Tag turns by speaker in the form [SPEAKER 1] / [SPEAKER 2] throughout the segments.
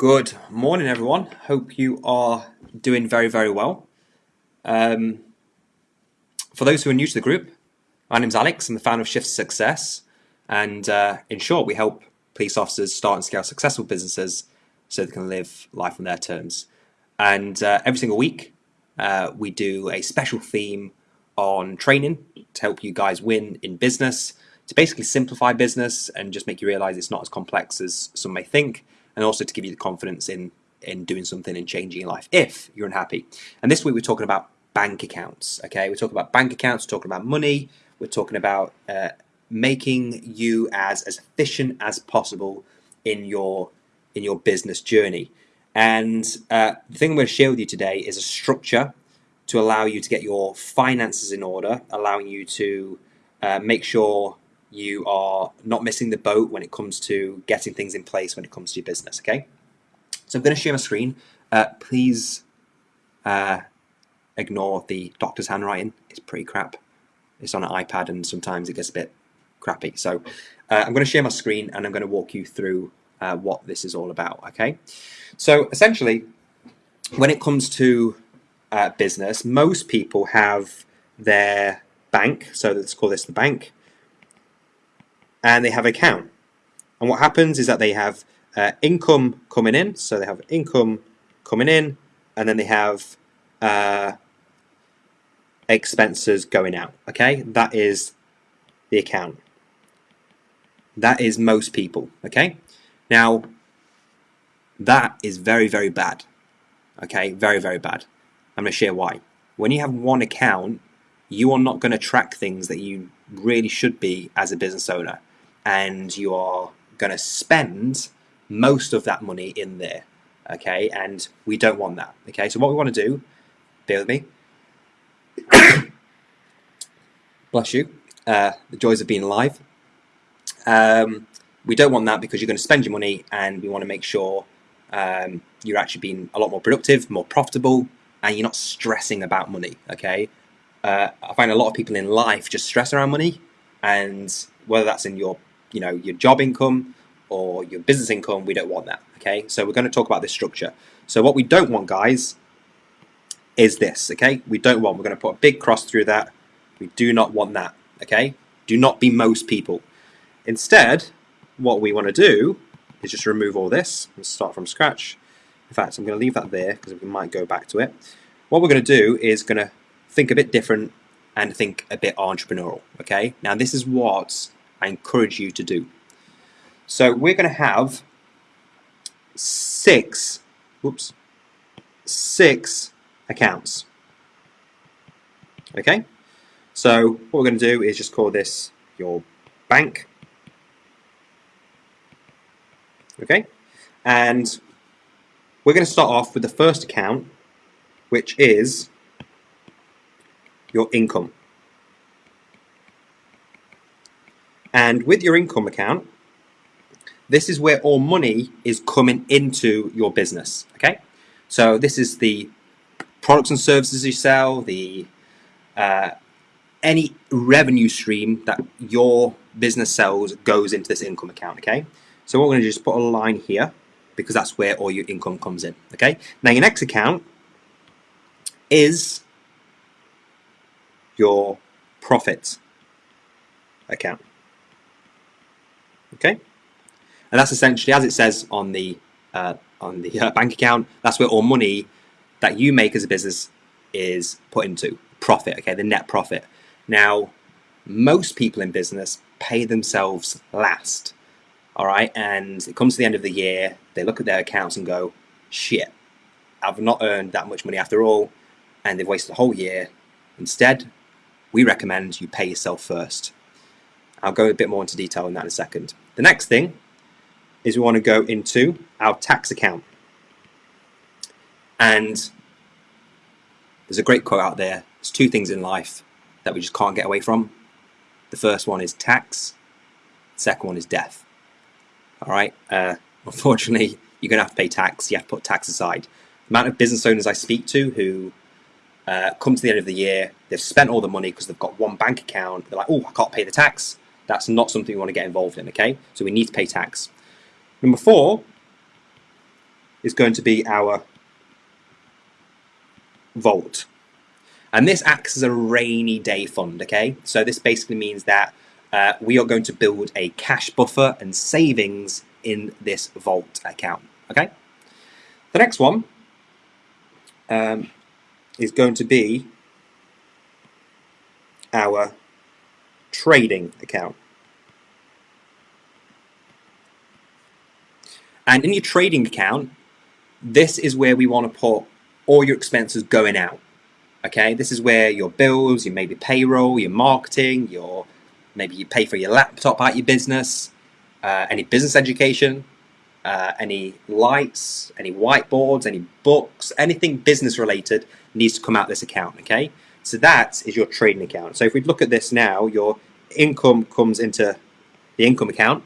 [SPEAKER 1] Good morning, everyone. Hope you are doing very, very well. Um, for those who are new to the group, my name's Alex. I'm the founder of Shift Success. And uh, in short, we help police officers start and scale successful businesses so they can live life on their terms. And uh, every single week, uh, we do a special theme on training to help you guys win in business, to basically simplify business and just make you realize it's not as complex as some may think, and also to give you the confidence in in doing something and changing your life if you're unhappy. And this week we're talking about bank accounts. Okay, we're talking about bank accounts, we're talking about money, we're talking about uh, making you as as efficient as possible in your in your business journey. And uh, the thing I'm going to share with you today is a structure to allow you to get your finances in order, allowing you to uh, make sure you are not missing the boat when it comes to getting things in place when it comes to your business. Okay, so I'm going to share my screen. Uh, please uh, ignore the doctor's handwriting. It's pretty crap. It's on an iPad and sometimes it gets a bit crappy. So uh, I'm going to share my screen and I'm going to walk you through uh, what this is all about. Okay, so essentially, when it comes to uh, business, most people have their bank. So let's call this the bank and they have account. And what happens is that they have uh, income coming in, so they have income coming in, and then they have uh, expenses going out. Okay, that is the account. That is most people. Okay, now that is very, very bad. Okay, very, very bad. I'm going to share why. When you have one account, you are not going to track things that you really should be as a business owner and you are going to spend most of that money in there okay? And we don't want that okay? So what we want to do bear with me. Bless you. Uh, the joys of being alive. Um, we don't want that because you're going to spend your money and we want to make sure um, you're actually being a lot more productive more profitable and you're not stressing about money okay? Uh, I find a lot of people in life just stress around money and whether that's in your you know your job income or your business income, we don't want that. Okay, so we're going to talk about this structure. So what we don't want, guys, is this. Okay, we don't want. We're going to put a big cross through that. We do not want that. Okay, do not be most people. Instead, what we want to do is just remove all this and start from scratch. In fact, I'm going to leave that there because we might go back to it. What we're going to do is going to think a bit different and think a bit entrepreneurial. Okay, now this is what I encourage you to do. So we're going to have six, whoops, six accounts. Okay, so what we're going to do is just call this your bank. Okay, and we're going to start off with the first account, which is your income. And with your income account, this is where all money is coming into your business. Okay, so this is the products and services you sell, the uh, any revenue stream that your business sells goes into this income account. Okay, so what we're going to just put a line here because that's where all your income comes in. Okay, now your next account is your profit account. Okay, and that's essentially as it says on the uh, on the uh, bank account. That's where all money that you make as a business is put into profit. Okay, the net profit. Now, most people in business pay themselves last. All right, and it comes to the end of the year, they look at their accounts and go, "Shit, I've not earned that much money after all," and they've wasted the whole year. Instead, we recommend you pay yourself first. I'll go a bit more into detail on that in a second. The next thing is we want to go into our tax account. And there's a great quote out there. There's two things in life that we just can't get away from. The first one is tax. The second one is death. All right. Uh, unfortunately, you're going to have to pay tax. You have to put tax aside. The amount of business owners I speak to who uh, come to the end of the year, they've spent all the money because they've got one bank account. They're like, oh, I can't pay the tax. That's not something we want to get involved in, okay? So we need to pay tax. Number four is going to be our vault. And this acts as a rainy day fund, okay? So this basically means that uh, we are going to build a cash buffer and savings in this vault account, okay? The next one um, is going to be our trading account. And in your trading account, this is where we want to put all your expenses going out. Okay, this is where your bills, your maybe payroll, your marketing, your maybe you pay for your laptop at your business, uh, any business education, uh, any lights, any whiteboards, any books, anything business related needs to come out this account. Okay, so that is your trading account. So if we look at this now, your income comes into the income account,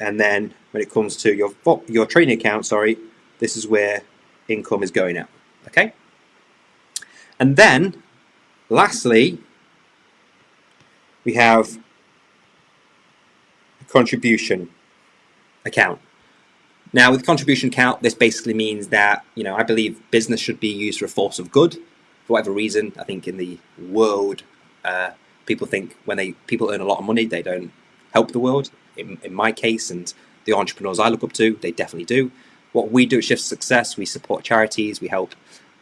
[SPEAKER 1] and then when it comes to your your trading account, sorry, this is where income is going out. Okay. And then, lastly, we have a contribution account. Now, with contribution account, this basically means that, you know, I believe business should be used for a force of good. For whatever reason, I think in the world, uh, people think when they people earn a lot of money, they don't help the world. In, in my case, and the entrepreneurs I look up to, they definitely do. What we do at Shift Success, we support charities, we help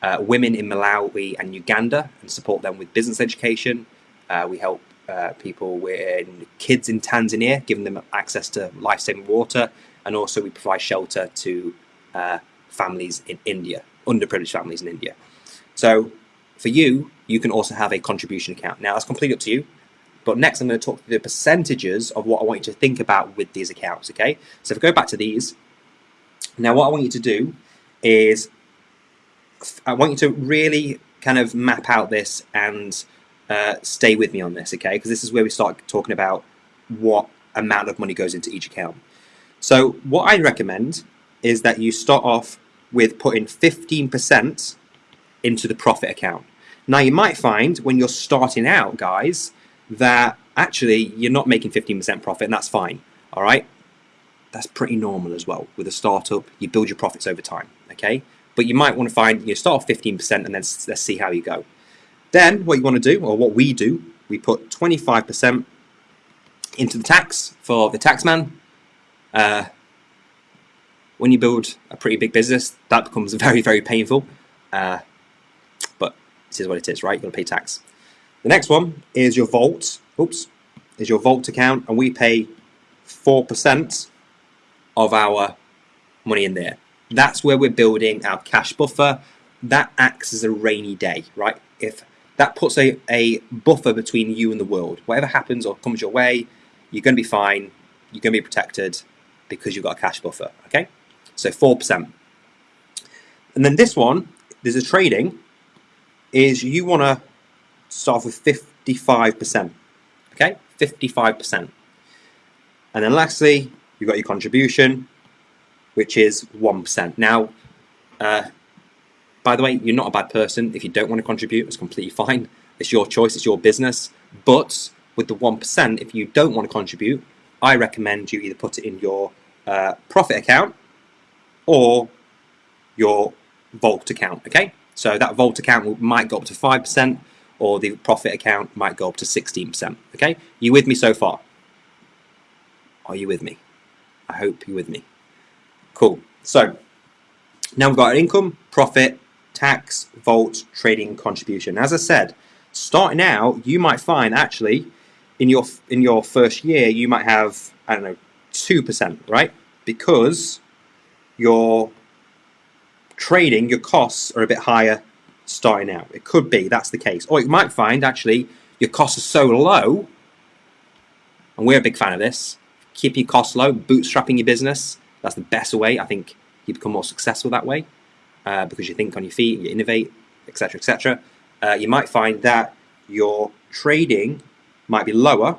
[SPEAKER 1] uh, women in Malawi and Uganda and support them with business education. Uh, we help uh, people with kids in Tanzania, giving them access to life-saving water, and also we provide shelter to uh, families in India, underprivileged families in India. So for you, you can also have a contribution account. Now that's completely up to you. But next I'm going to talk through the percentages of what I want you to think about with these accounts, okay? So if I go back to these, now what I want you to do is I want you to really kind of map out this and uh, stay with me on this, okay? Because this is where we start talking about what amount of money goes into each account. So what I recommend is that you start off with putting 15% into the profit account. Now you might find when you're starting out, guys, that actually you're not making 15% profit and that's fine, all right? That's pretty normal as well. With a startup, you build your profits over time, okay? but you might want to find, you start off 15% and then let's see how you go. Then what you want to do, or what we do, we put 25% into the tax for the taxman. Uh, when you build a pretty big business, that becomes very, very painful. Uh, this is what it is, right? You've got to pay tax. The next one is your vault. Oops, is your vault account, and we pay 4% of our money in there. That's where we're building our cash buffer. That acts as a rainy day, right? If that puts a, a buffer between you and the world. Whatever happens or comes your way, you're going to be fine. You're going to be protected because you've got a cash buffer, okay? So 4%. And then this one, there's a trading, is you want to start with 55%, okay? 55%. And then lastly, you've got your contribution, which is 1%. Now, uh, by the way, you're not a bad person. If you don't want to contribute, it's completely fine. It's your choice, it's your business. But with the 1%, if you don't want to contribute, I recommend you either put it in your uh, profit account or your vault account, okay? So that vault account might go up to 5% or the profit account might go up to 16%, okay? You with me so far? Are you with me? I hope you're with me. Cool. So now we've got our income, profit, tax, vault, trading, contribution. As I said, starting out, you might find actually in your in your first year you might have I don't know two percent, right? Because your trading, your costs are a bit higher starting out. It could be that's the case, or you might find actually your costs are so low, and we're a big fan of this. Keep your costs low, bootstrapping your business that's the best way. I think you become more successful that way uh, because you think on your feet, you innovate, etc., etc. Uh, you might find that your trading might be lower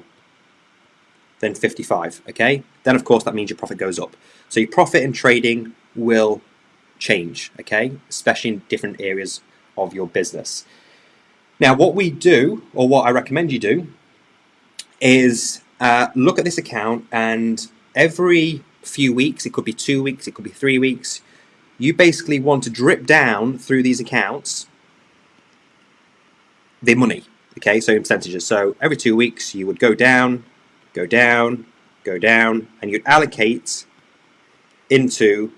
[SPEAKER 1] than 55. Okay, then of course that means your profit goes up. So your profit in trading will change. Okay, especially in different areas of your business. Now, what we do, or what I recommend you do, is uh, look at this account and every few weeks, it could be two weeks, it could be three weeks, you basically want to drip down through these accounts the money. Okay, so in percentages. So every two weeks you would go down, go down, go down, and you'd allocate into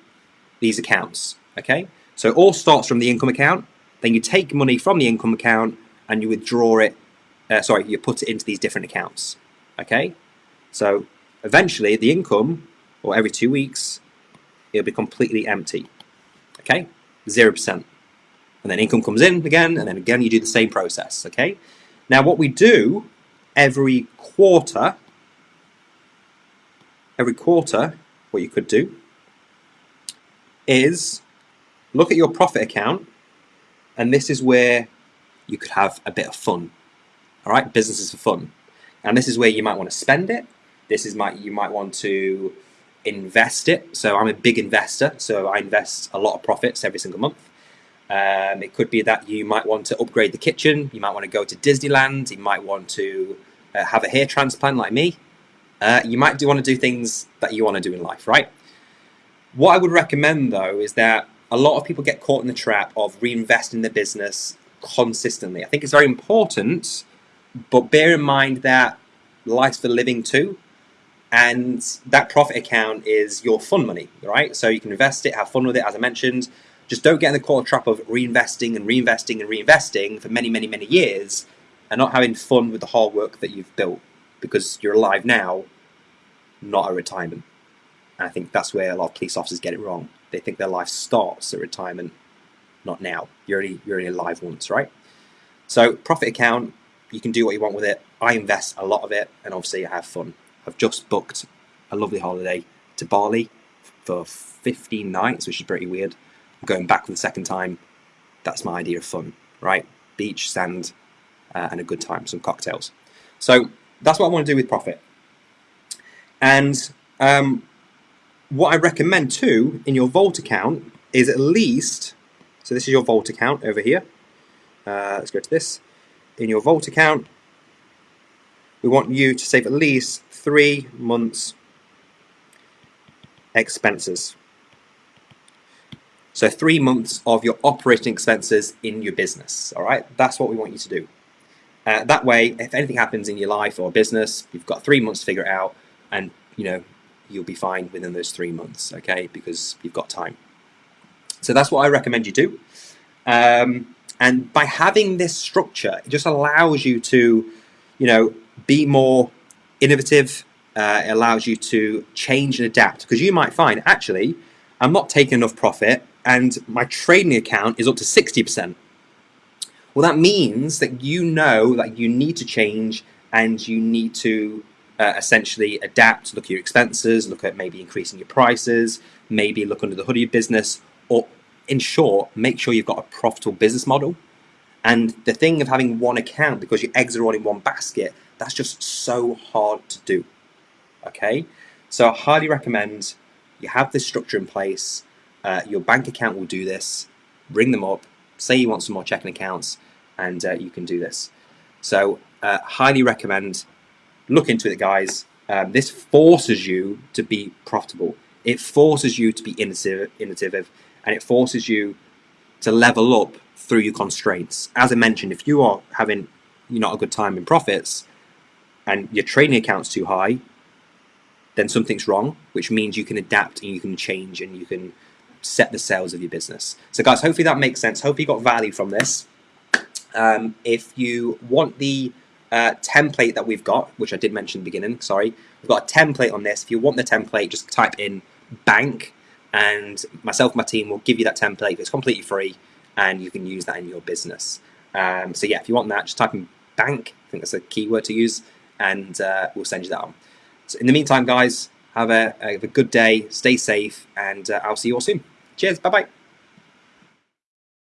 [SPEAKER 1] these accounts. Okay, so all starts from the income account. Then you take money from the income account and you withdraw it. Uh, sorry, you put it into these different accounts. Okay, so eventually the income, or every two weeks, it'll be completely empty. Okay, zero percent, and then income comes in again, and then again you do the same process. Okay, now what we do every quarter, every quarter, what you could do is look at your profit account, and this is where you could have a bit of fun. All right, business is for fun, and this is where you might want to spend it. This is might you might want to invest it. So I'm a big investor, so I invest a lot of profits every single month. Um, it could be that you might want to upgrade the kitchen. You might want to go to Disneyland. You might want to uh, have a hair transplant like me. Uh, you might do want to do things that you want to do in life, right? What I would recommend though is that a lot of people get caught in the trap of reinvesting their business consistently. I think it's very important, but bear in mind that life's for living too. And that profit account is your fun money, right? So you can invest it, have fun with it, as I mentioned. Just don't get in the caught trap of reinvesting and reinvesting and reinvesting for many, many, many years and not having fun with the hard work that you've built because you're alive now, not a retirement. And I think that's where a lot of police officers get it wrong. They think their life starts at retirement, not now. You're only, you're only alive once, right? So profit account, you can do what you want with it. I invest a lot of it, and obviously I have fun. I've just booked a lovely holiday to Bali for 15 nights, which is pretty weird. I'm going back for the second time. That's my idea of fun, right? Beach, sand, uh, and a good time, some cocktails. So that's what I want to do with profit. And um, what I recommend too in your Vault account is at least, so this is your Vault account over here. Uh, let's go to this. In your Vault account, we want you to save at least three months expenses. So three months of your operating expenses in your business, all right? That's what we want you to do. Uh, that way, if anything happens in your life or business, you've got three months to figure it out and, you know, you'll be fine within those three months, okay? Because you've got time. So that's what I recommend you do. Um, and by having this structure, it just allows you to, you know, be more innovative. Uh, it allows you to change and adapt because you might find, actually, I'm not taking enough profit and my trading account is up to 60%. Well, that means that you know that you need to change and you need to uh, essentially adapt, look at your expenses, look at maybe increasing your prices, maybe look under the hood of your business, or in short, make sure you've got a profitable business model. And the thing of having one account because your eggs are all in one basket, that's just so hard to do. Okay, so I highly recommend you have this structure in place. Uh, your bank account will do this. Bring them up. Say you want some more checking accounts, and uh, you can do this. So, uh, highly recommend look into it, guys. Um, this forces you to be profitable. It forces you to be innovative, and it forces you to level up through your constraints. As I mentioned, if you are having you're not a good time in profits, and your trading account's too high, then something's wrong, which means you can adapt and you can change and you can set the sales of your business. So, guys, hopefully that makes sense. Hopefully, you got value from this. Um, if you want the uh, template that we've got, which I did mention in the beginning, sorry. We've got a template on this. If you want the template, just type in bank and myself and my team will give you that template. It's completely free and you can use that in your business. Um, so yeah, if you want that, just type in bank. I think that's a keyword to use and uh, we'll send you that on. So in the meantime, guys, have a, have a good day, stay safe, and uh, I'll see you all soon. Cheers, bye-bye.